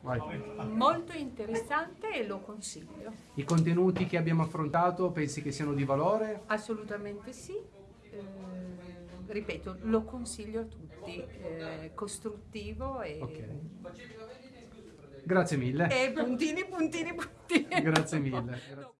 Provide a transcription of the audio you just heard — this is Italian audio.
Vai. Molto interessante e lo consiglio. I contenuti che abbiamo affrontato pensi che siano di valore? Assolutamente sì. Eh, ripeto, lo consiglio a tutti, eh, costruttivo e, Okay. Grazie mille. e puntini, puntini, puntini. Grazie mille. Grazie.